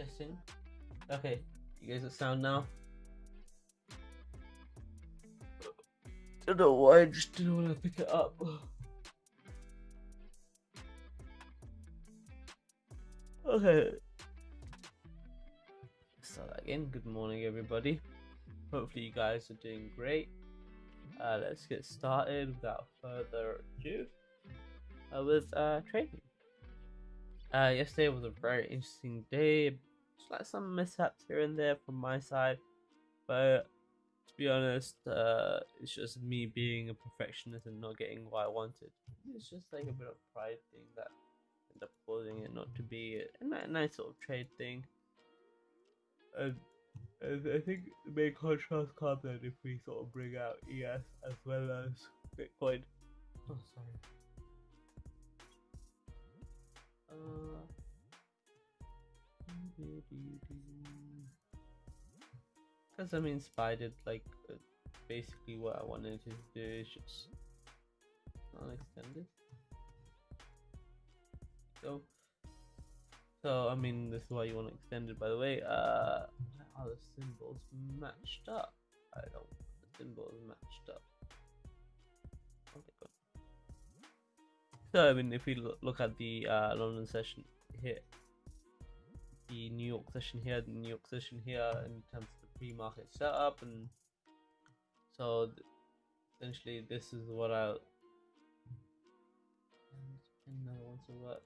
Testing. Okay, you guys are sound now. I Don't know why I just didn't want to pick it up. Okay. Start again. Good morning, everybody. Hopefully, you guys are doing great. Uh, let's get started without further ado uh, with uh, trading. Uh, yesterday was a very interesting day. Just like some mishaps here and there from my side, but to be honest, uh, it's just me being a perfectionist and not getting what I wanted. It's just like a bit of pride thing that end up causing it not to be a, nice sort of trade thing. And, and I think the main contrast comes in if we sort of bring out ES as well as Bitcoin. Oh, sorry. Uh, because I mean, did like uh, basically what I wanted to do is just not extended. So, so I mean, this is why you want to extend it. By the way, uh, are the symbols matched up? I don't. want The symbols matched up. So I mean, if we look at the uh, London session here, the New York session here, the New York session here, in terms of the pre-market setup, and so th- essentially this is what I. And no wants to work.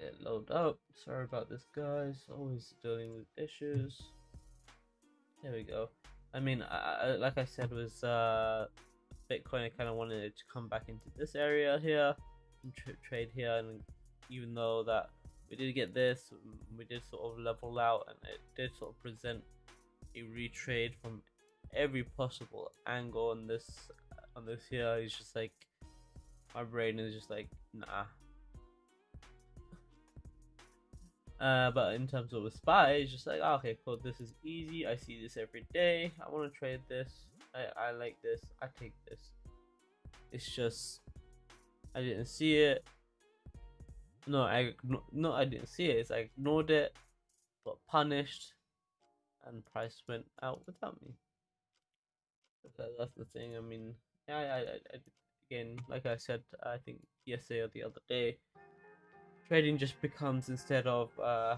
It load up. Sorry about this, guys. Always dealing with issues. There we go. I mean, I, like I said, was uh, Bitcoin. I kind of wanted to come back into this area here and tra- trade here, and even though that we did get this, we did sort of level out, and it did sort of present a retrade from every possible angle on this on this here. It's just like my brain is just like, nah, Uh, but in terms of a spy, it's just like, oh, okay, cool. This is easy. I see this every day. I want to trade this. I, I like this. I take this. It's just, I didn't see it. No, I no, I didn't see it. It's I ignored it, got punished, and price went out without me. That's the thing. I mean, yeah, I, I, I, again, like I said, I think yesterday or the other day trading just becomes instead of uh,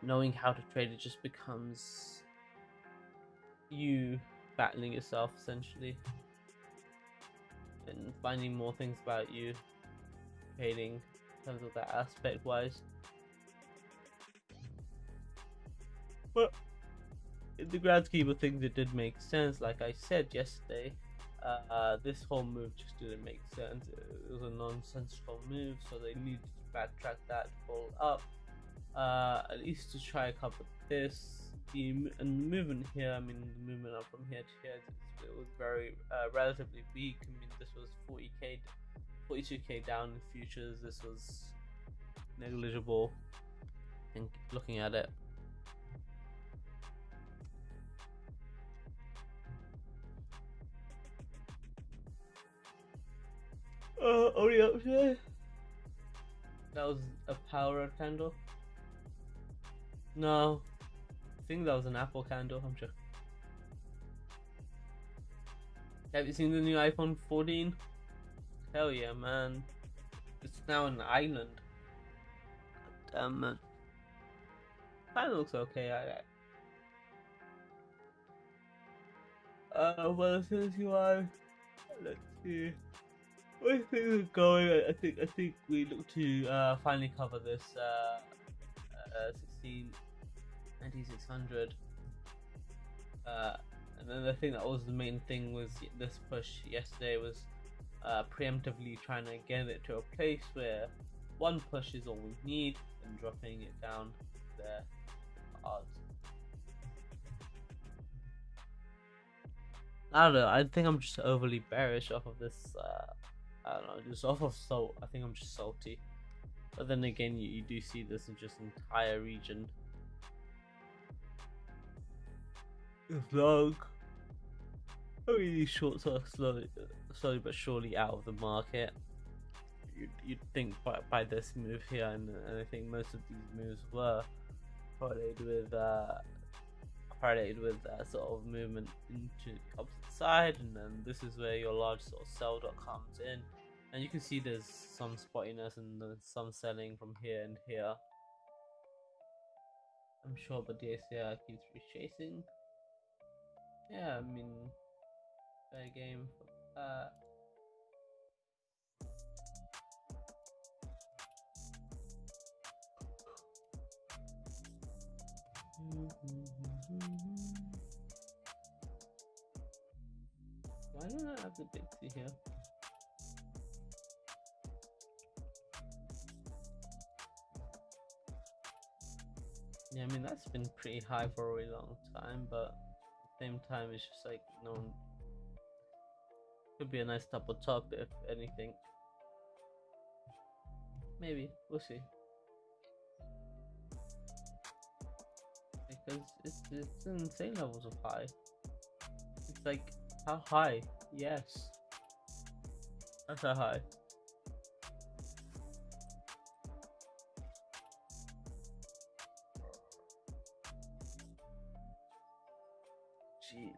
knowing how to trade, it just becomes you battling yourself essentially and finding more things about you trading in terms of that aspect wise. But in the grand scheme of things, it did make sense. Like I said yesterday, uh, this whole move just didn't make sense. It was a nonsensical move, so they needed backtrack that, pull up, uh, at least to try to cover this. The and movement here, I mean, the movement up from here to here, it was very uh, relatively weak. I mean, this was 40k, 42k down in futures. This was negligible. And looking at it, Uh, only up here. That was a power candle. No, I think that was an Apple candle. I'm sure. Have you seen the new iPhone 14? Hell yeah, man! It's now an island. Damn man. Kind of looks okay. I. Uh, well, as you are, let's see. I think we're going. I think I think we look to uh, finally cover this uh, uh, 16 9600. Uh, and then the thing that was the main thing was this push yesterday was uh, preemptively trying to get it to a place where one push is all we need and dropping it down there odds. I don't know. I think I'm just overly bearish off of this uh, I don't know, just off of salt. I think I'm just salty. But then again, you, you do see this in just entire region. Vlog. I mean, these shorts are slowly, slowly but surely out of the market. You'd, you'd think by, by this move here, and, and I think most of these moves were correlated with uh, correlated with that sort of movement into side, and then this is where your large sort of sell dot comes in, and you can see there's some spottiness and some selling from here and here. I'm sure, but the ACR keeps rechasing. Yeah, I mean, fair game for that. Mm-hmm. Why don't I have the C here? Yeah, I mean that's been pretty high for a really long time, but at the same time it's just like no could be a nice double top if anything. Maybe, we'll see. Because it's it's insane levels of high. It's like how high? Yes. That's how high. Jesus.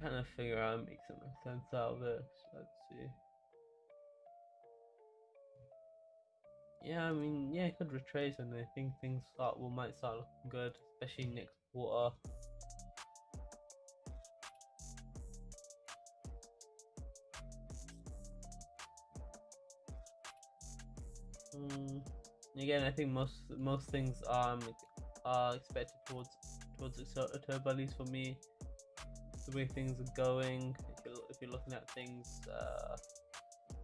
Trying to figure out and make some sense out of this. Let's see. Yeah, I mean, yeah, it could retrace, and I think things start will might start looking good, especially next quarter. Again, I think most most things um are expected towards towards October, at least for me. The way things are going, if you're if you're looking at things uh,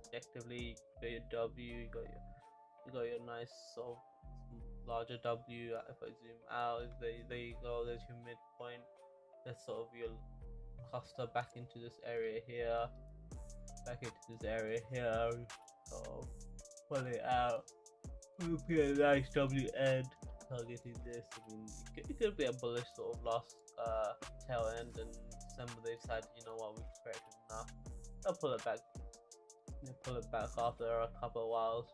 objectively, you got your W, you got your you got your nice sort of larger W. If I zoom out, there, there you go. There's your midpoint. That's sort of your cluster back into this area here, back into this area here. So pull it out. We'll get a nice W end targeting this. I mean, it could, be a bullish sort of last uh, tail end, and December they decided, you know what, we've corrected enough. They'll pull it back. They'll pull it back after a couple of whiles.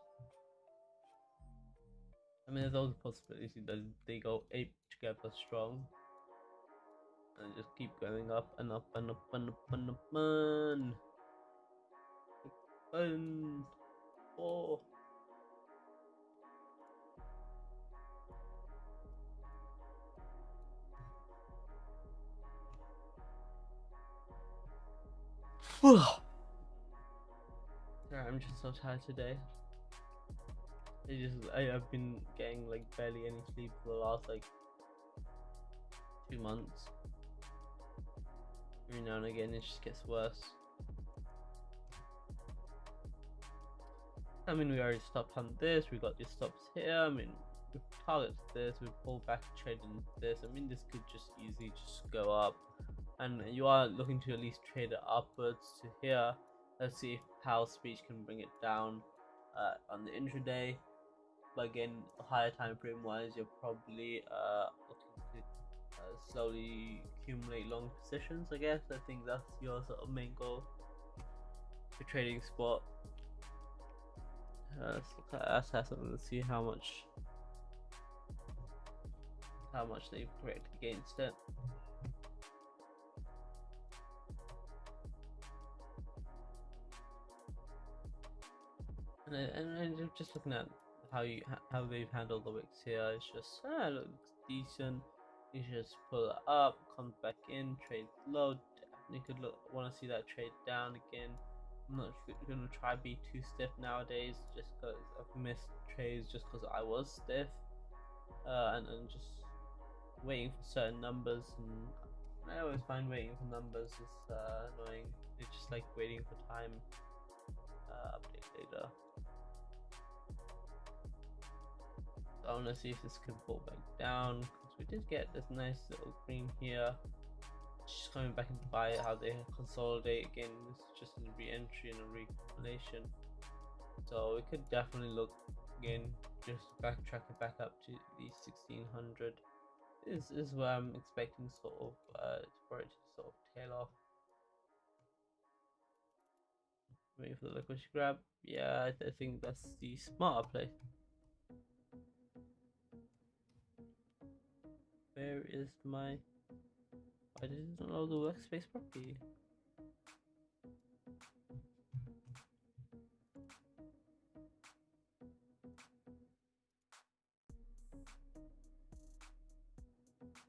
I mean, there's always a possibility that they go ape together strong and just keep going up and up and up and up and up and Up and oh. I'm just so tired today. I just I, have been getting like barely any sleep for the last like two months. Every now and again it just gets worse. I mean we already stopped on this, we got these stops here, I mean we target this, we pull back trade in this, I mean this could just easily just go up. And you are looking to at least trade it upwards to here. Let's see if Powell speech can bring it down uh, on the intraday but again higher time frame wise you're probably uh, looking to uh, slowly accumulate long positions I guess. I think that's your sort of main goal for trading spot. Uh, let's look at assets and see how much how much they've corrected against it and, and, just looking at how you how they've handled the wicks here. It's just ah, looks decent. You just pull it up, comes back in, trade low. You could look want to see that trade down again. I'm not gonna try be too stiff nowadays, just because I've missed trades just because I was stiff, uh, and and just waiting for certain numbers. And I always find waiting for numbers is uh, annoying. It's just like waiting for time. Data. I want to see if this can pull back down because we did get this nice little green here. Just coming back into buy how they consolidate again. This is just a re-entry and a recalculation. So we could definitely look again just backtrack it back up to the 1600. This is where I'm expecting sort of uh for it to sort of tail off. Wait for the liquid grab. Yeah, I, think that's the smarter play. Where is my? I didn't know the workspace properly.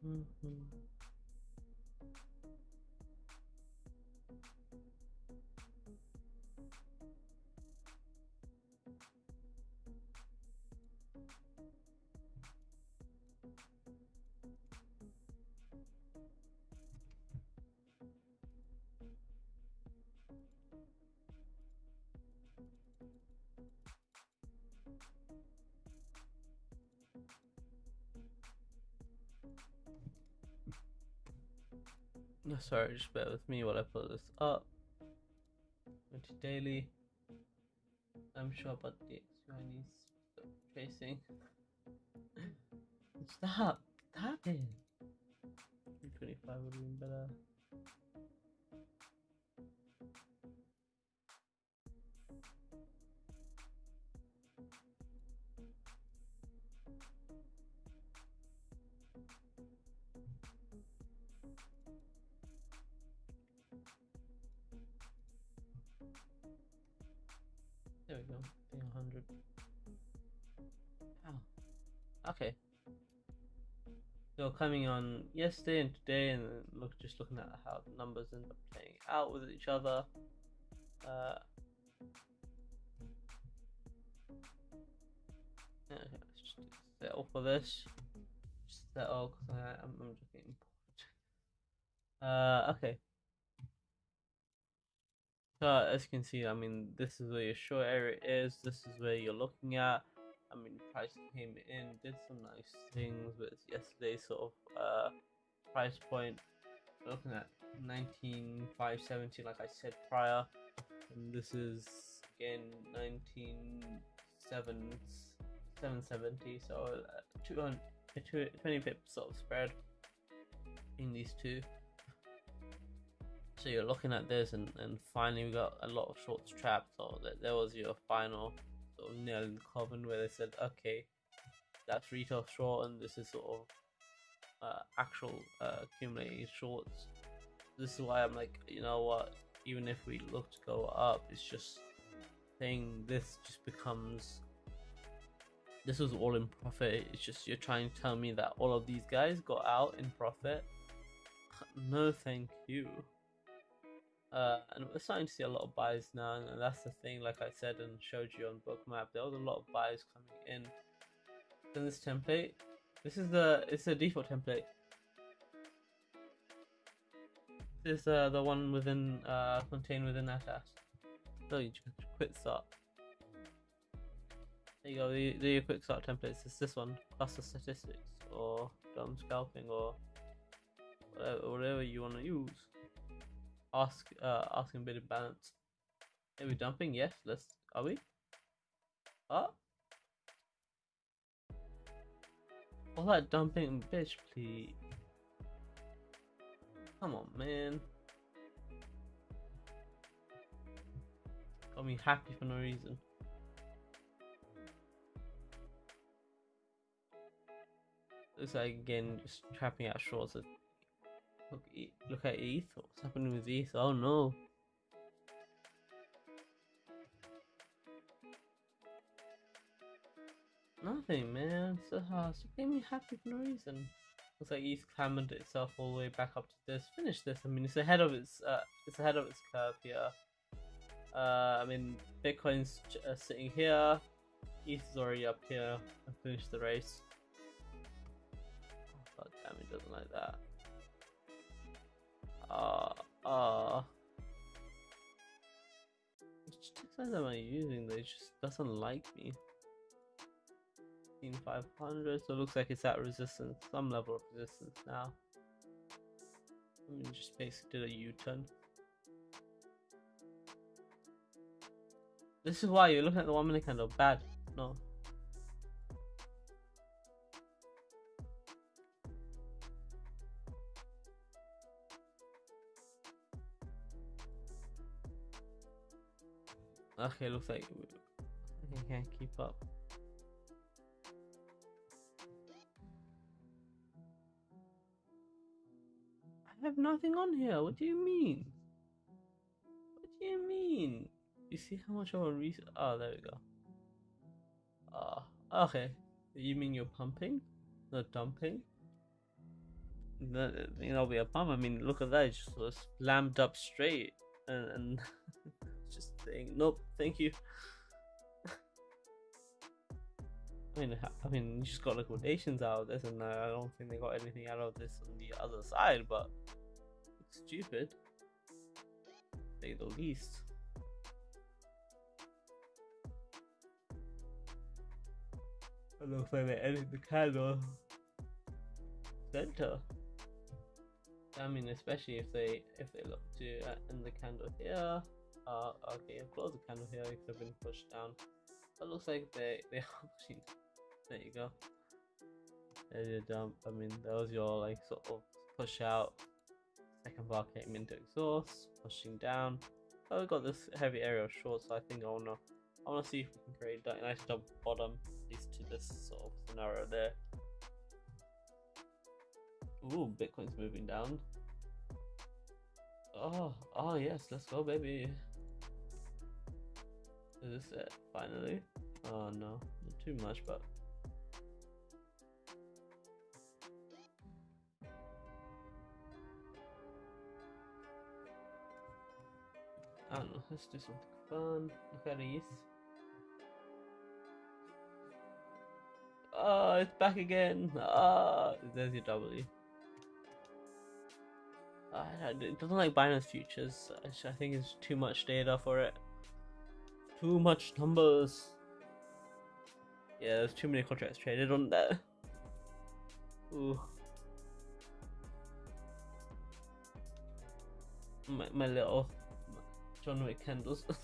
Mm-hmm. Sorry, just bear with me while I pull this up. Into daily. I'm sure about the XY needs tracing. Stop! Stop it! 25 would have been better. So coming on yesterday and today, and look, just looking at how the numbers end up playing out with each other. Uh, okay, let's just settle for this. Just settle because I'm, I'm just getting bored. Uh, okay. So as you can see, I mean, this is where your short area is. This is where you're looking at. I mean, price came in, did some nice things with yesterday's sort of uh, price point. Looking at 19,570, like I said prior, and this is again 19,770. So uh, 200, 20 pips sort of spread in these two. So you're looking at this, and, and finally we got a lot of shorts trapped. So that there was your final sort of nail in coven where they said, okay, that's retail short, and this is sort of uh, actual uh, accumulated shorts. This is why I'm like, you know what? Even if we look to go up, it's just saying this just becomes. This was all in profit. It's just you're trying to tell me that all of these guys got out in profit. No, thank you. Uh, and we're starting to see a lot of buys now, and that's the thing. Like I said and showed you on Bookmap, there was a lot of buys coming in. In this template, this is the it's the default template. This is uh, the one within uh, contained within ATAS. So you just quick start. There you go. The, the quick start templates. It's this one, cluster statistics or dumb scalping or whatever, whatever you want to use ask uh asking a bit of balance. Are we dumping? Yes, let's are we? Oh All that dumping bitch please. Come on man. Got me happy for no reason. Looks like again just trapping out shorts Look, look at ETH. What's happening with ETH? Oh no. Nothing, man. So hard. So made me happy for no reason. Looks like ETH clambered itself all the way back up to this. Finish this. I mean, it's ahead of its. Uh, it's ahead of its curve here. Uh, I mean, Bitcoin's uh, sitting here. ETH is already up here. I finished the race. Oh, God damn, it doesn't like that. Uh, uh. Which text am I using? That just doesn't like me. 500, so it looks like it's at resistance, some level of resistance now. I mean, just basically did a U-turn. This is why you're looking at the one minute candle. Bad. No. Okay, looks like I can't keep up. I have nothing on here. What do you mean? What do you mean? You see how much of a reason? Oh, there we go. Ah, uh, okay. You mean you're pumping, not dumping? That, think that'll be a pump. I mean, look at that. It just slammed up straight, and, and saying, nope, thank you. I mean, I mean, you just got liquidations out of this, and I don't think they got anything out of this on the other side. But it's stupid, say the least. It looks like they're ending the candle center. I mean, especially if they if they look to uh, end the candle here. Uh, okay, close the candle here because I've been pushed down. It looks like they they are pushing there you go. There's your dump. I mean, that was your like sort of push out. Second bar came into exhaust, pushing down. Oh, we got this heavy area of short, so I think I wanna, I wanna see if we can create that nice double bottom, at least to this sort of scenario there. Ooh, Bitcoin's moving down. Oh, oh yes, let's go, baby. Is this it? Finally? Oh no, not too much, but I don't know, let's do something fun. Look at these. Oh, it's back again. Ah, oh, there's your W. Uh, it doesn't like Binance futures. I think it's too much data for it. Too much numbers. Yeah, there's too many contracts traded on there. Ooh. My, my little John Wick candles.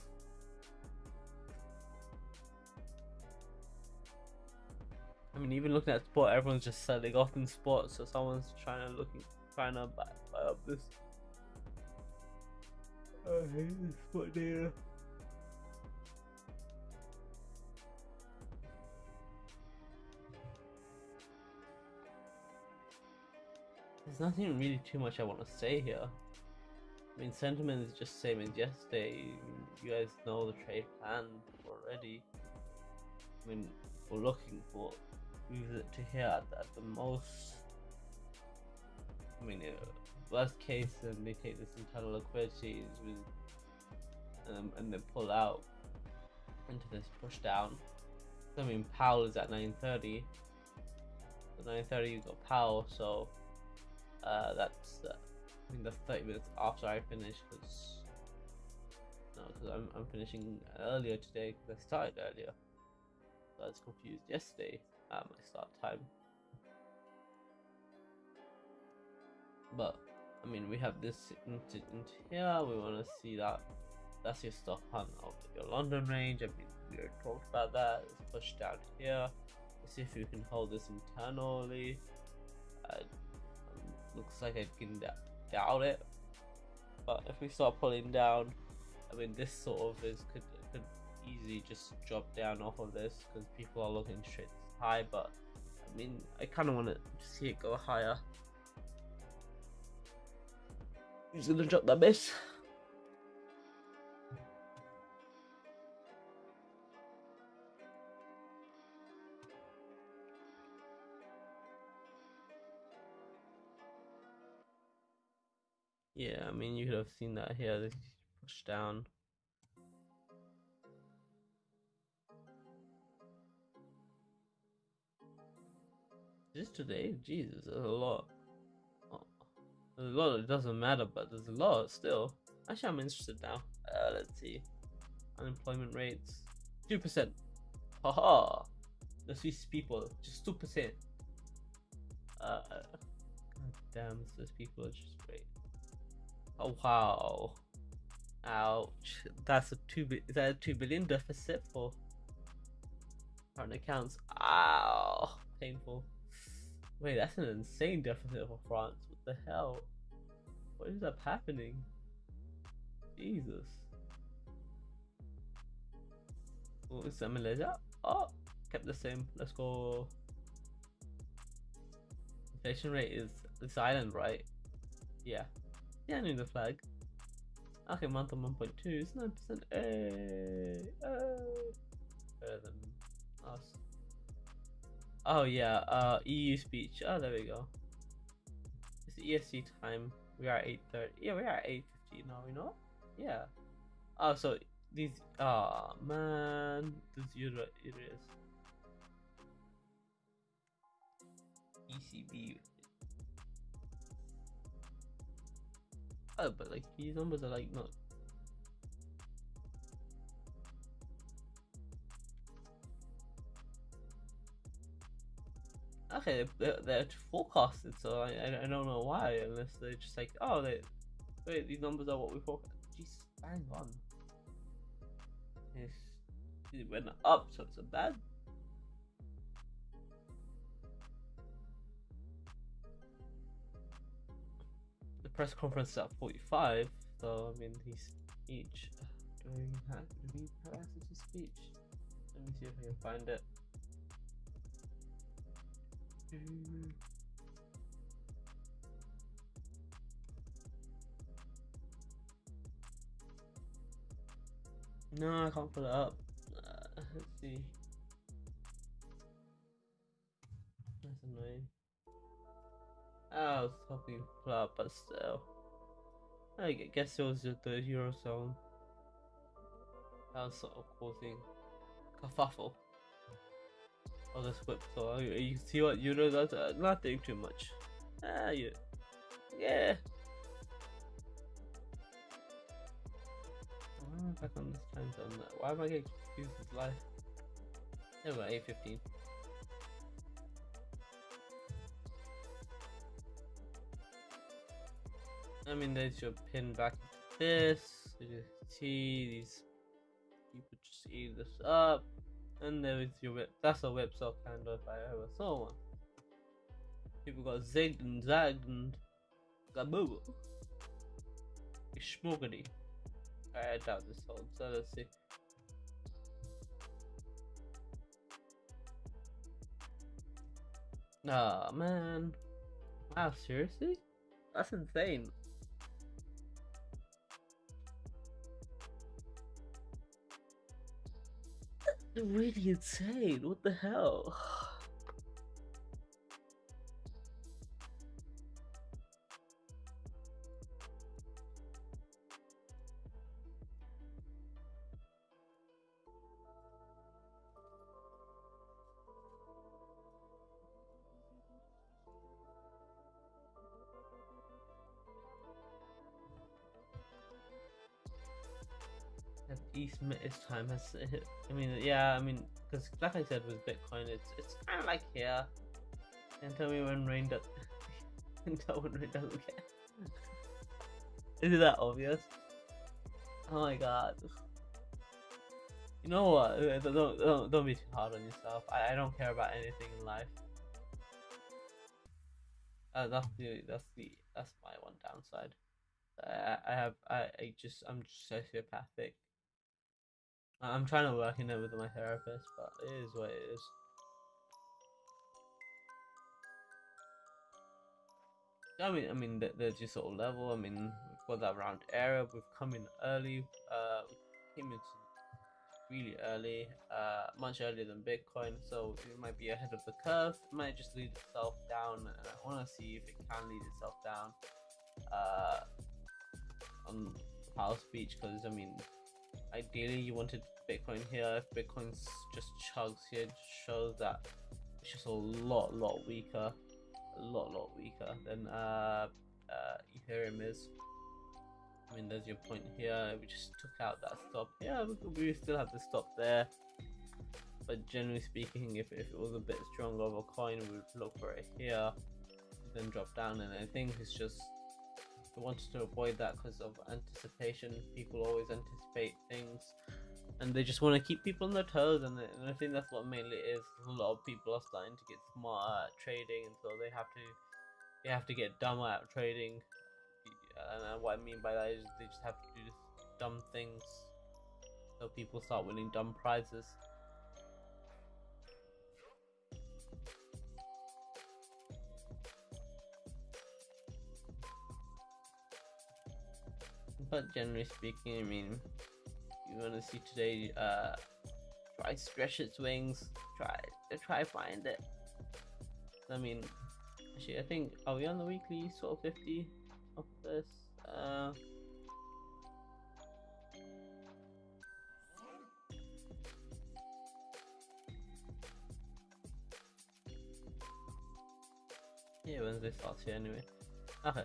I mean, even looking at sport, everyone's just selling off in sport, so someone's trying to looking, trying to buy, buy up this. I hate this sport data. There's nothing really too much I want to say here. I mean, sentiment is just same as yesterday. You guys know the trade plan already. I mean, we're looking for moves to here at, at the most. I mean, uh, worst case, then they take this internal liquidity with, um, and they pull out into this push down. I mean, Powell is at 9:30. At 9:30, you got Powell, so uh, that's. Uh, I think that's 30 minutes after I finish because no, because I'm, I'm finishing earlier today because I started earlier. So I was confused yesterday at my start time. But I mean, we have this into here. We want to see that. That's your stop hunt of your London range. I mean, we already talked about that. Let's push down here. Let's see if we can hold this internally. Looks like I can doubt it. But if we start pulling down, I mean, this sort of is could could easily just drop down off of this because people are looking straight high. But I mean, I kind of want to see it go higher. Who's gonna drop that miss? Yeah, I mean, you could have seen that here. Push down. Just today? Jesus, there's a lot. Oh, there's a lot. It doesn't matter, but there's a lot still. Actually, I'm interested now. Uh, let's see. Unemployment rates. 2%. Haha. The Swiss people. Just 2%. Uh, God damn, Swiss people are just. Oh wow. Ouch. That's a two is that a two billion deficit for current accounts? Ow painful. Wait, that's an insane deficit for France. What the hell? What is up happening? Jesus. Oh, is that Malaysia? Oh, kept the same. Let's go. Inflation rate is this island, right? Yeah. Yeah, I knew the flag. Okay, month on 1.2 is 9%. Hey, hey. Better than us. Oh, yeah, uh, EU speech. Oh, there we go. It's ESC time. We are 8.30. Yeah, we are 8.50 now, you know? Yeah. Oh, so these. Oh, man. This euro areas. ECB. Oh, but like these numbers are like not. Okay, they're, they're forecasted, so I, I don't know why, unless they're just like, oh, they, wait, these numbers are what we forecast. Jeez, bang on. It's, it went up, so it's a bad press conference at 45, so I mean, he's each. Do we have, we have access to speech? Let me see if I can find it. No, I can't pull it up. Uh, let's see. I was hoping flat, but still. I guess it was just the Eurozone. That was sort of causing kerfuffle. Oh, this whip, so you see what Euro does? Uh, nothing too much. Ah, you. Yeah. Oh, back on this time zone. Why am I getting confused with life? Anyway, 8.15. I mean, there's your pin back this. You see these people just eat this up, and there is your whip. That's a whip sock handle if I ever saw one. People got zigged and zagged and gaboo. Schmoogity. I doubt this holds, so let's see. Nah, oh, man. Wow, seriously? That's insane. Really insane. What the hell? East time has. I mean, yeah, I mean, because like I said with Bitcoin, it's it's kind of like here. And tell me when rain does. tell when rain doesn't care. Is it that obvious? Oh my god. You know what? Uh, don't don't don't be too hard on yourself. I, I don't care about anything in life. Uh, that's the that's the that's my one downside. I I have I, I just I'm just sociopathic. I'm trying to work in it with my therapist, but it is what it is. I mean, I mean, there's your sort of level. I mean, we've got that round area. We've come in early. Uh, we came in really early, uh, much earlier than Bitcoin. So it might be ahead of the curve. It might just lead itself down, and I want to see if it can lead itself down. Uh, on Powell Speech, because I mean, ideally you wanted Bitcoin here. If Bitcoin just chugs here, it shows that it's just a lot, lot weaker, a lot, lot weaker than uh, uh, Ethereum is. I mean, there's your point here. We just took out that stop. Yeah, we, still have the stop there. But generally speaking, if, if it was a bit stronger of a coin, we would look for it here, then drop down. And I think it's just wanted to avoid that because of anticipation. People always anticipate things and they just want to keep people on their toes and, and, i think that's what mainly is a lot of people are starting to get smarter at trading and so they have to they have to get dumber at trading and what i mean by that is they just have to do dumb things So people start winning dumb prizes. But generally speaking, I mean, you want to see today, uh, try stretch its wings, try to try find it. I mean, actually, I think are we on the weekly sort of fifty of this? Uh, yeah, Wednesday starts here anyway. Okay.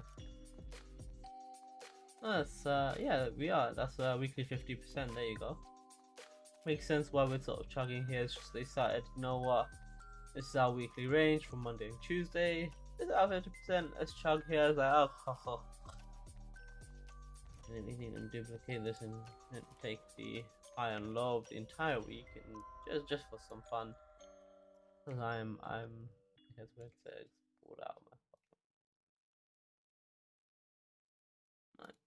That's uh yeah we are. That's uh weekly fifty percent. There you go. Makes sense why we're sort of chugging here. It's just they started you know what? This is our weekly range from Monday and Tuesday. Is our fifty percent. Let's chug here. It's like oh, oh, oh. and then we need duplicate this and, take the high and low of the entire week and just just for some fun. Because I'm I'm I guess it says pulled out Right,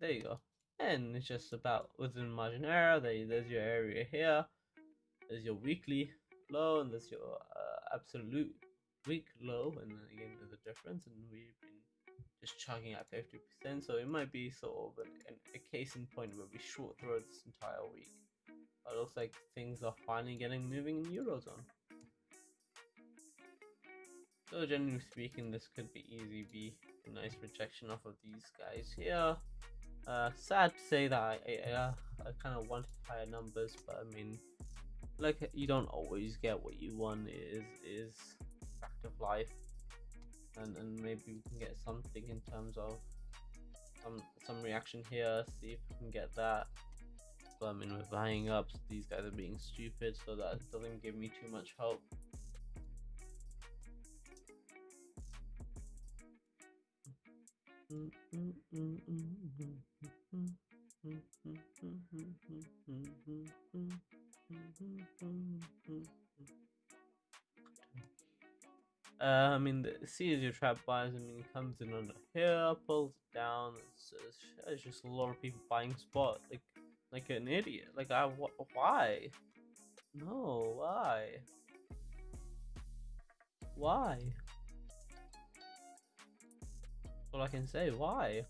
there you go. And it's just about within margin error. There, there's your area here. There's your weekly low, and there's your uh, absolute week low. And then again, there's a difference. And we've been just chugging at 50%. So it might be sort of an, a case in point where we short through this entire week. But it looks like things are finally getting moving in Eurozone. So generally speaking, this could be easy be a nice rejection off of these guys here. Uh, sad to say that I, uh, I kind of wanted higher numbers, but I mean, like you don't always get what you want. Is is fact of life, and and maybe we can get something in terms of some some reaction here. See if we can get that. But I mean, we're buying up. These guys are being stupid, so that doesn't give me too much hope. Mm, mm, mm, Uh, I mean, the C is your trap buys. I mean, it comes in under here, pulls down. It's, it's, just a lot of people buying spot, like, like an idiot. Like, I, wh why? No, why? Why? all I can say. Why?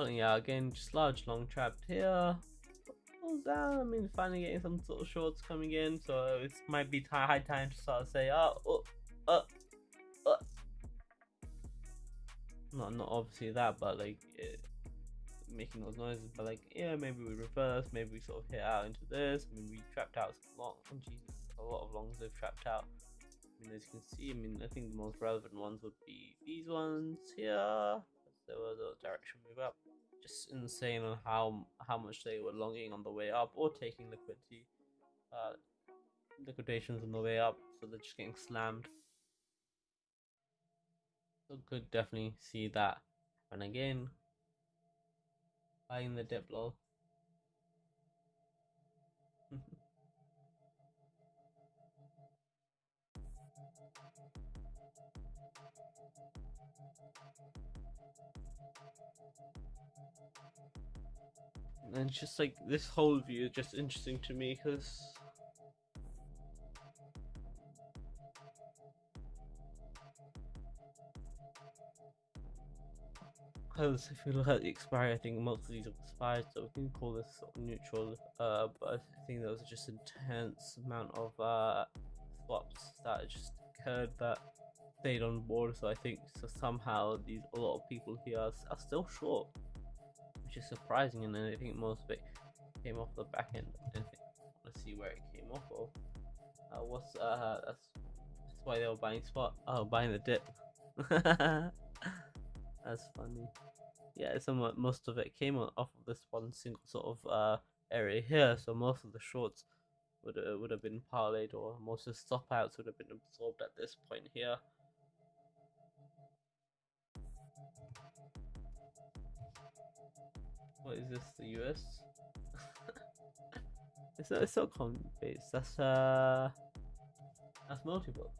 Out again, just large long trapped here. Pulls down. I mean, finally getting some sort of shorts coming in, so it might be high time to start to say, oh, oh, uh, uh. Not, not obviously that, but like, it, making those noises, but like, yeah, maybe we reverse, maybe we sort of hit out into this. I mean, we trapped out long, oh Jesus, a lot of longs they've trapped out. I mean, as you can see, I mean, I think the most relevant ones would be these ones here. There was a direction move up. Just insane on how how much they were longing on the way up or taking liquidity, uh, liquidations on the way up, so they're just getting slammed. So could definitely see that. And again, buying the dip lol. and it's just like this whole view is just interesting to me because because if you look at the expiry, I think most of these have expired, so we can call this sort of neutral. Uh, but I think there was just intense amount of uh, swaps that just occurred that stayed on board. So I think so somehow these a lot of people here are, are still short, which is surprising. And then I think most of it came off the back end. let's see where it came off of. Uh, what's uh that's that's why they were buying spot. Oh, buying the dip. That's funny. Yeah, somewhat most of it came off of this one single sort of uh, area here, so most of the shorts would uh, would have been parlayed, or most of the stop outs would have been absorbed at this point here. What is this? The US? it's not, it's not colony base. That's uh, that's multiple.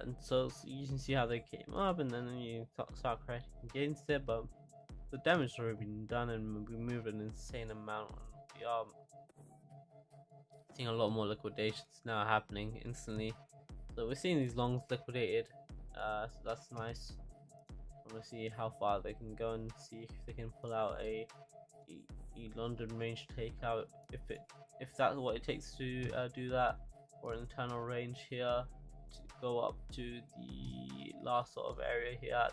And so, so you can see how they came up, and then you start crashing against it, but the damage has already been done, and we move an insane amount. We are seeing a lot more liquidations now happening instantly. So we're seeing these longs liquidated. Uh, so that's nice. To see how far they can go and see if they can pull out a, a, a London range takeout. If it if that's what it takes to uh, do that, or an internal range here to go up to the last sort of area here,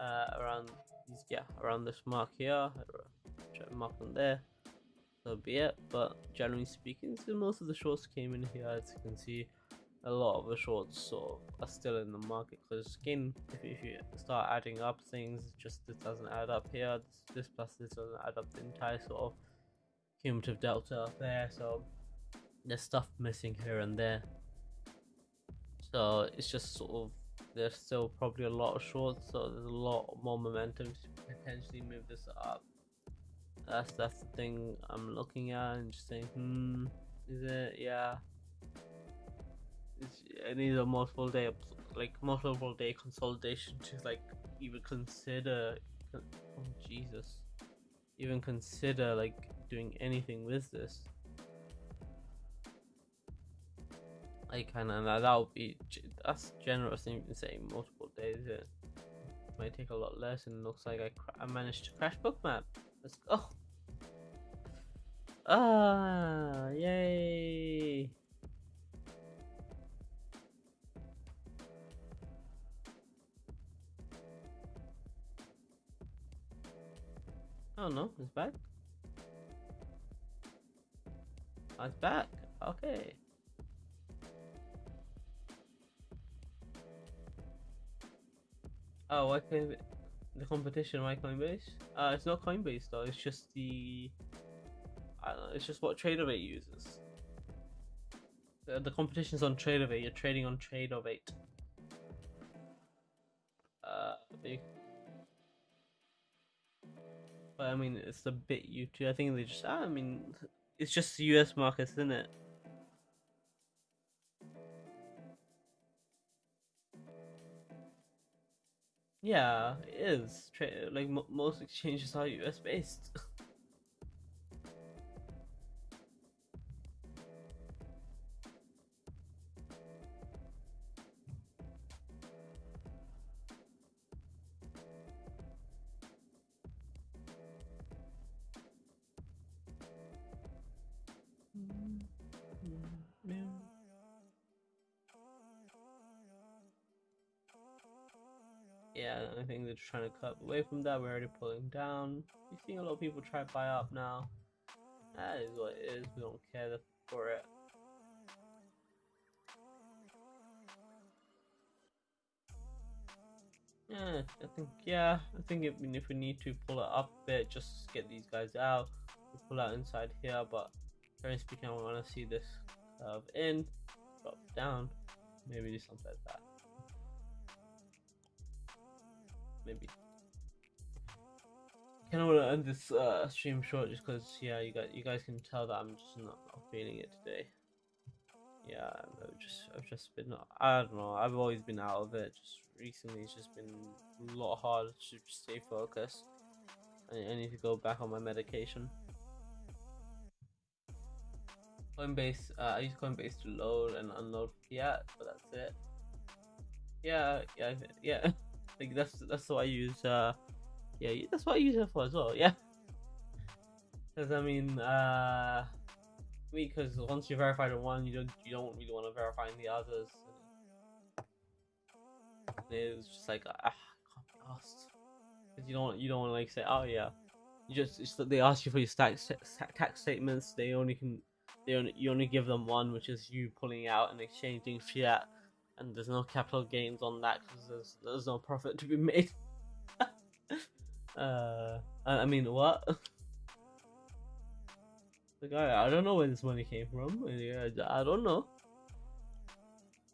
uh, around these yeah around this mark here, to mark on there. So be it. But generally speaking, so most of the shorts came in here, as you can see a lot of the shorts sort of are still in the market because again if, if you start adding up things just this doesn't add up here. This, this plus this doesn't add up the entire sort of cumulative delta up there so there's stuff missing here and there. So it's just sort of there's still probably a lot of shorts so there's a lot more momentum to potentially move this up. That's that's the thing i'm looking at and just saying hmm is it? Yeah it needs a multiple day like multiple day consolidation to like even consider oh jesus. Even consider like doing anything with this. I kind of that would be that's generous in saying multiple days it might take a lot less and looks like I, I managed to crash bookmap. Let's go. Ah yay Oh no, it's back. Oh, it's back. Okay. Oh, why Coinbase? The competition, why Coinbase? Uh, it's not Coinbase though. It's just the. I don't know. It's just what Tradovate uses. The, the competition's on Tradovate. You're trading on Tradovate. I mean, it's a bit YouTube. I think they just, I mean, it's just the US markets, isn't it? Yeah, it is. Like most exchanges are US based. they're trying to cut away from that. We're already pulling down. We're seeing a lot of people try to buy up now. That is what it is. We don't care for it. Yeah, I think yeah, I think if, if we need to pull it up a bit, just get these guys out. We pull out inside here, but generally speaking, I want to see this curve in, drop down, maybe do something like that. Maybe. Kind of want to end this uh, stream short just because, yeah, you guys, you guys can tell that I'm just not, not feeling it today. Yeah, I've just, I've just been, I don't know, I've always been out of it. Just recently, it's just been a lot harder to stay focused. I, need to go back on my medication. Coinbase, uh, I use Coinbase to load and unload fiat, but that's it. Yeah, yeah, yeah. Like that's that's what I use. Uh, yeah, that's what I use it for as well. Yeah, because I mean, uh, because once you verify the one, you don't you don't really want to verify the others. It's just like ah, can't because you don't you don't want to like say oh yeah, you just it's they ask you for your tax tax statements. They only can they only you only give them one, which is you pulling out and exchanging fiat and there's no capital gains on that because there's there's no profit to be made. uh, I mean, what? the guy, I don't know where this money came from. I don't know.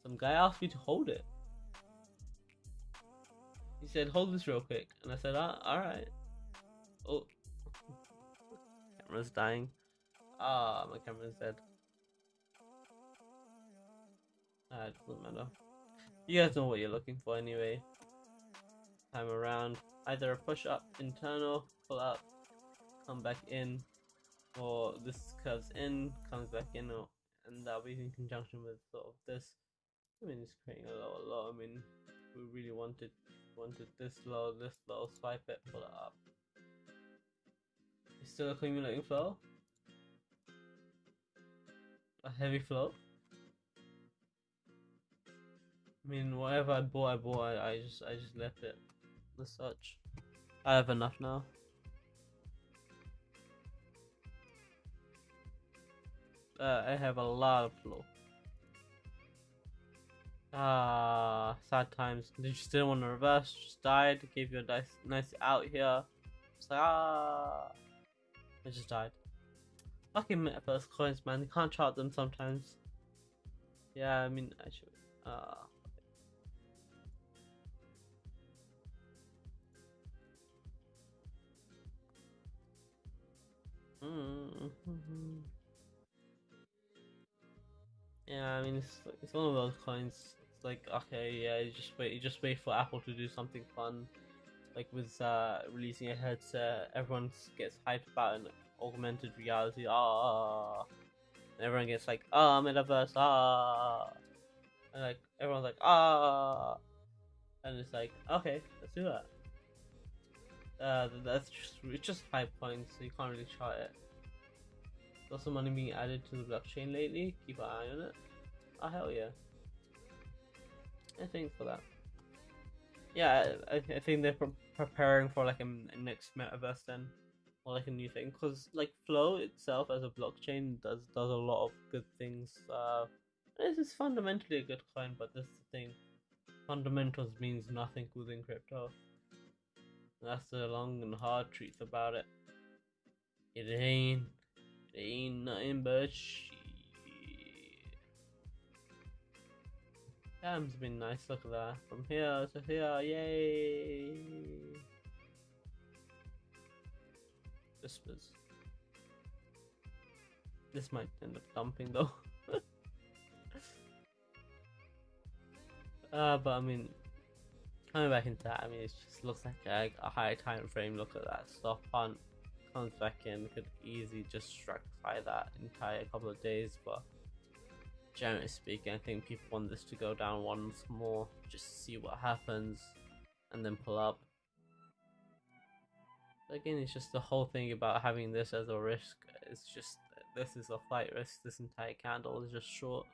Some guy asked me to hold it. He said, "Hold this real quick," and I said, ah, "All right." Oh, camera's dying. Ah, my camera's dead. Ah, it doesn't matter. You guys know what you're looking for anyway. Time around, either a push up internal, pull up, come back in, or this curves in, comes back in, or and that'll be in conjunction with sort of this. I mean, it's creating a lot, a. I mean, we really wanted wanted this low, this low, swipe it, pull it up. It's still accumulating flow. A heavy flow. I mean, whatever I bought, I bought. I, I just, I just left it as such. I have enough now. Uh, I have a lot of flow. Ah, sad times. Did you still want to reverse? Just died. Gave you a nice, nice out here. It's like ah, I just died. Fucking metaverse coins, man. You can't chart them sometimes. Yeah, I mean, I should. Ah. Uh, Mm-hmm. Yeah, I mean it's it's one of those coins. It's like okay, yeah, you just wait, you just wait for Apple to do something fun, like with uh, releasing a headset. Everyone gets hyped about an augmented reality. Ah, and everyone gets like ah metaverse ah, and like everyone's like ah, and it's like okay, let's do that. Uh, that's just it's just hype points, so you can't really chart it. There's also money being added to the blockchain lately. Keep an eye on it. Oh hell yeah! I think for that. Yeah, I, I think they're pre preparing for like a, a, next metaverse then, or like a new thing. Cause like Flow itself as a blockchain does does a lot of good things. Uh, this is fundamentally a good coin, but this is the thing. Fundamentals means nothing within crypto. That's the long and hard truth about it. It ain't, it ain't nothing but shit. Damn's been nice, look at that. From here to here, yay! Whispers. This might end up dumping though. uh, but I mean, coming back into that, I mean, it just looks like a, a high time frame. Look at that. Stop hunt comes back in, could easily just by that entire couple of days. But generally speaking, I think people want this to go down once more, just see what happens, and then pull up. Again, it's just the whole thing about having this as a risk. It's just this is a flight risk. This entire candle is just short.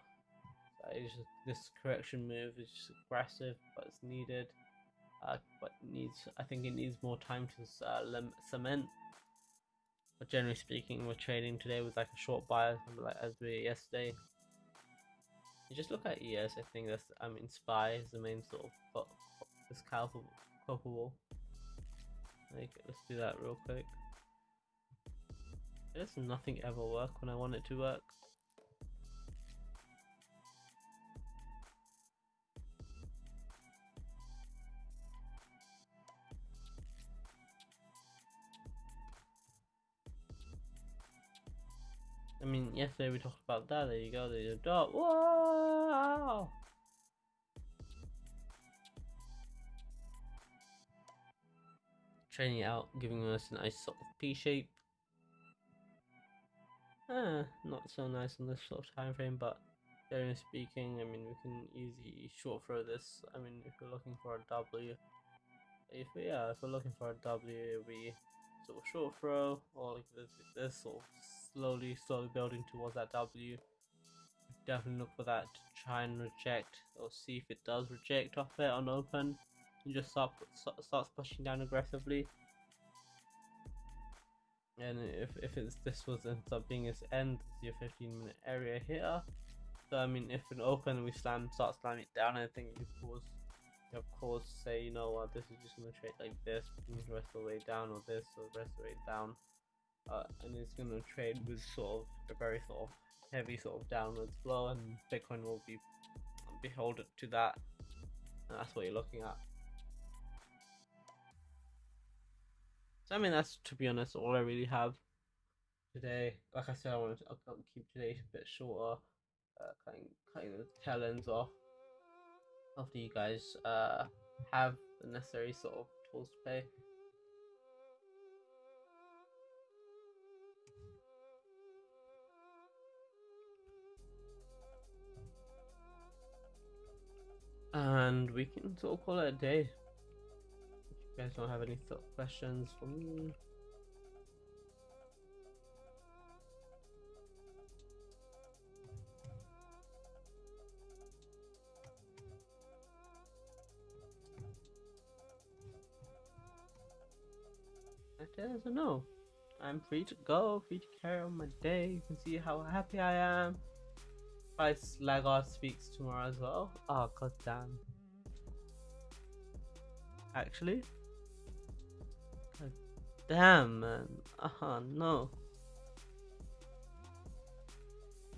Just, this correction move is just aggressive, but it's needed uh, but needs I think it needs more time to uh, cement. But generally speaking, we're trading today with like a short buy, like as we yesterday. You just look at ES. I think that's I mean SPY is the main sort of this culpable. culpable. Like let's do that real quick. Does nothing ever work when I want it to work? I mean, yesterday we talked about that. There you go. There's a dot. Wow! Training out, giving us a nice sort of P shape. Ah, not so nice on this sort of time frame, but generally speaking, I mean, we can easily short throw this. I mean, if we're looking for a W, if we, yeah, if we're looking for a W, be sort of short throw or like this, this sort of slowly, slowly building towards that W. Definitely look for that to try and reject or see if it does reject off it on open and just start, starts pushing down aggressively. And if, if it's this was ends up being its end, your 15 minute area here. So I mean, if an open we slam, start slamming it down, I think you cause, you of course, say you know what, this is just gonna trade like this, the rest of the way down, or this, or the rest of the way down uh, and it's going to trade with sort of a very sort of heavy sort of downwards flow and Bitcoin will be beholden to that and that's what you're looking at. So I mean that's to be honest all I really have today. Like I said I wanted to I'll keep today a bit shorter, uh, cutting, cutting the tail ends off. after you guys uh have the necessary sort of tools to play. And we can sort of call it a day. If you guys don't have any questions for me. Know. I'm free to go, free to carry on my day. You can see how happy I am. Price Lagarde speaks tomorrow as well. Oh god damn. Actually? God damn man. Uh huh no.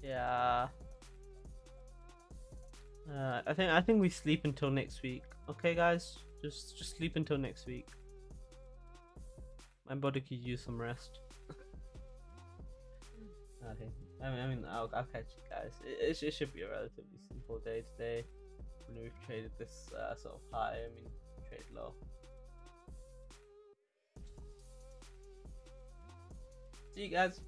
Yeah. Uh, I think I think we sleep until next week. Okay guys? Just just sleep until next week. My body could use some rest. okay. I mean, I mean, I'll, I'll catch you guys. It, it, it, should be a relatively simple day today. When we've traded this uh, sort of high, I mean, trade low. See you guys.